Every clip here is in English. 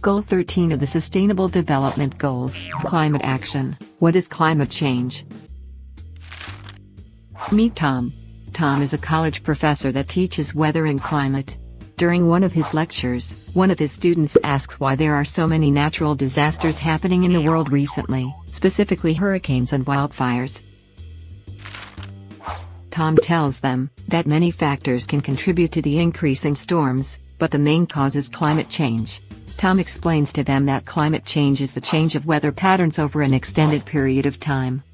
Goal 13 of the Sustainable Development Goals Climate Action. What is climate change? Meet Tom. Tom is a college professor that teaches weather and climate. During one of his lectures, one of his students asks why there are so many natural disasters happening in the world recently, specifically hurricanes and wildfires. Tom tells them that many factors can contribute to the increase in storms, but the main cause is climate change. Tom explains to them that climate change is the change of weather patterns over an extended period of time.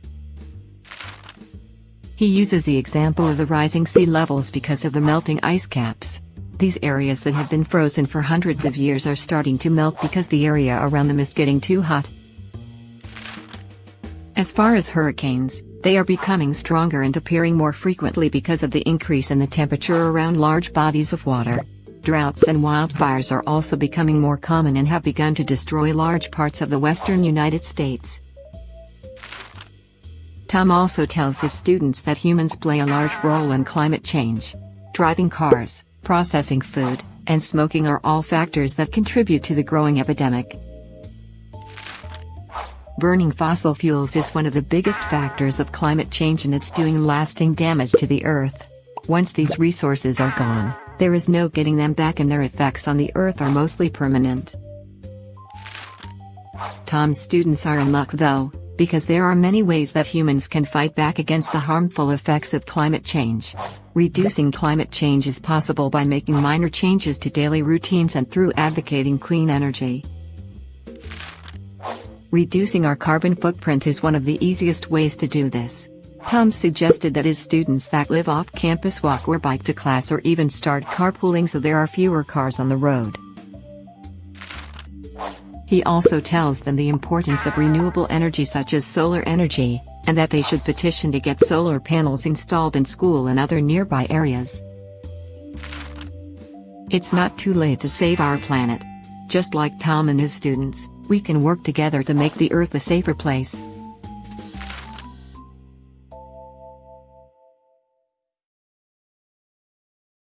He uses the example of the rising sea levels because of the melting ice caps. These areas that have been frozen for hundreds of years are starting to melt because the area around them is getting too hot. As far as hurricanes, they are becoming stronger and appearing more frequently because of the increase in the temperature around large bodies of water. Droughts and wildfires are also becoming more common and have begun to destroy large parts of the western United States. Tom also tells his students that humans play a large role in climate change. Driving cars, processing food, and smoking are all factors that contribute to the growing epidemic. Burning fossil fuels is one of the biggest factors of climate change and it's doing lasting damage to the earth. Once these resources are gone, there is no getting them back and their effects on the earth are mostly permanent. Tom's students are in luck though, because there are many ways that humans can fight back against the harmful effects of climate change. Reducing climate change is possible by making minor changes to daily routines and through advocating clean energy. Reducing our carbon footprint is one of the easiest ways to do this. Tom suggested that his students that live off campus walk or bike to class or even start carpooling so there are fewer cars on the road. He also tells them the importance of renewable energy such as solar energy, and that they should petition to get solar panels installed in school and other nearby areas. It's not too late to save our planet. Just like Tom and his students, we can work together to make the Earth a safer place.